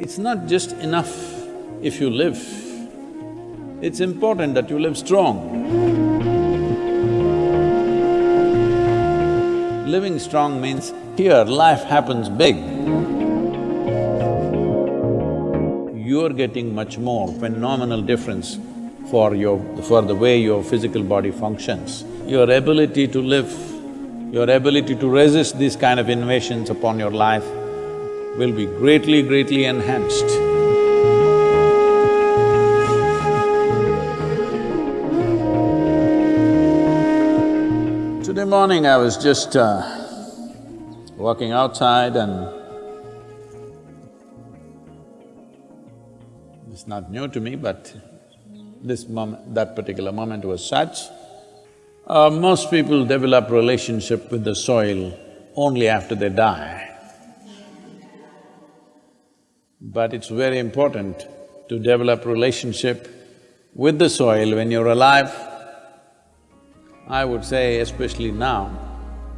It's not just enough if you live, it's important that you live strong. Living strong means here life happens big. You're getting much more phenomenal difference for your… for the way your physical body functions. Your ability to live, your ability to resist these kind of invasions upon your life will be greatly, greatly enhanced. Today morning I was just uh, walking outside and it's not new to me, but this moment… that particular moment was such. Uh, most people develop relationship with the soil only after they die. But it's very important to develop relationship with the soil when you're alive. I would say especially now,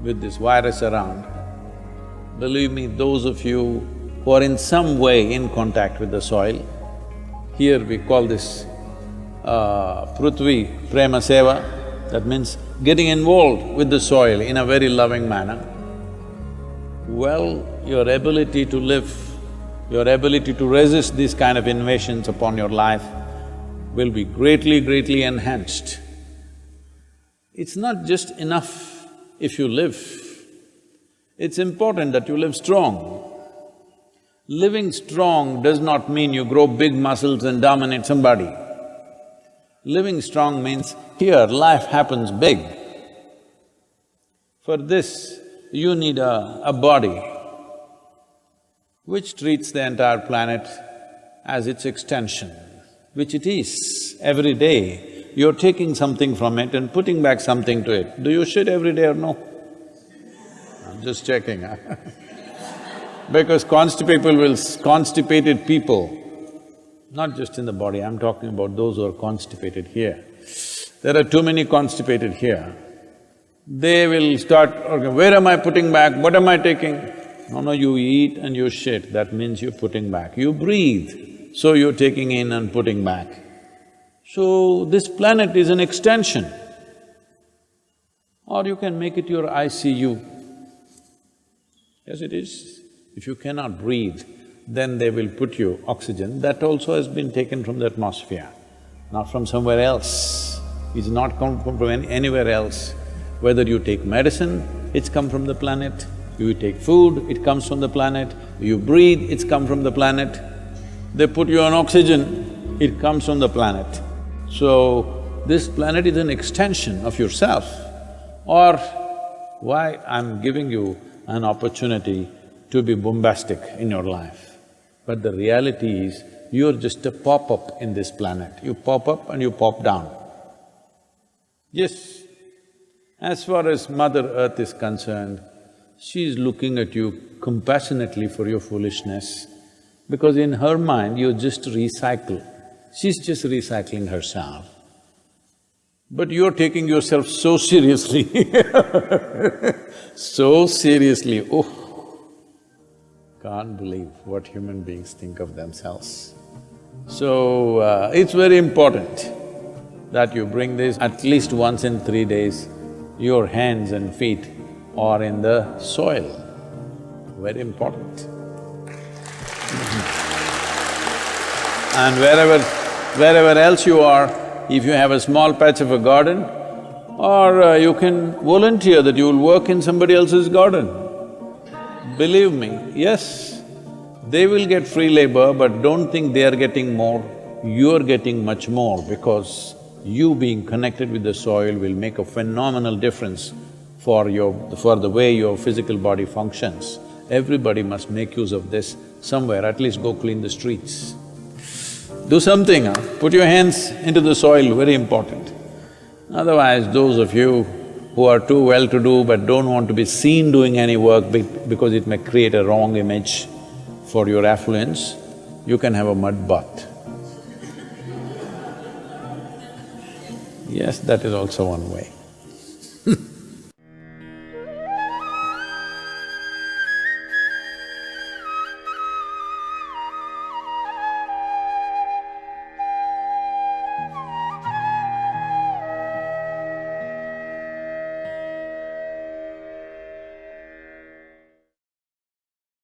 with this virus around, believe me, those of you who are in some way in contact with the soil, here we call this uh, Prithvi Prema Seva, that means getting involved with the soil in a very loving manner. Well, your ability to live your ability to resist these kind of invasions upon your life will be greatly, greatly enhanced. It's not just enough if you live, it's important that you live strong. Living strong does not mean you grow big muscles and dominate somebody. Living strong means here life happens big. For this, you need a, a body which treats the entire planet as its extension, which it is. Every day, you're taking something from it and putting back something to it. Do you shit every day or no? I'm just checking, huh? because constipated people will… constipated people, not just in the body, I'm talking about those who are constipated here. There are too many constipated here. They will start, okay, where am I putting back, what am I taking? No, no, you eat and you shit, that means you're putting back. You breathe, so you're taking in and putting back. So, this planet is an extension. Or you can make it your ICU. Yes, it is. If you cannot breathe, then they will put you oxygen. That also has been taken from the atmosphere, not from somewhere else. It's not come from anywhere else. Whether you take medicine, it's come from the planet. You take food, it comes from the planet. You breathe, it's come from the planet. They put you on oxygen, it comes from the planet. So, this planet is an extension of yourself. Or why I'm giving you an opportunity to be bombastic in your life. But the reality is, you're just a pop-up in this planet. You pop up and you pop down. Yes, as far as Mother Earth is concerned, she is looking at you compassionately for your foolishness, because in her mind you just recycle. She's just recycling herself. But you're taking yourself so seriously so seriously, oh, can't believe what human beings think of themselves. So, uh, it's very important that you bring this at least once in three days, your hands and feet or in the soil, very important. And wherever… wherever else you are, if you have a small patch of a garden, or uh, you can volunteer that you will work in somebody else's garden. Believe me, yes, they will get free labor, but don't think they are getting more, you're getting much more because you being connected with the soil will make a phenomenal difference for your… for the way your physical body functions. Everybody must make use of this somewhere, at least go clean the streets. Do something, huh? put your hands into the soil, very important. Otherwise, those of you who are too well-to-do but don't want to be seen doing any work because it may create a wrong image for your affluence, you can have a mud bath. Yes, that is also one way.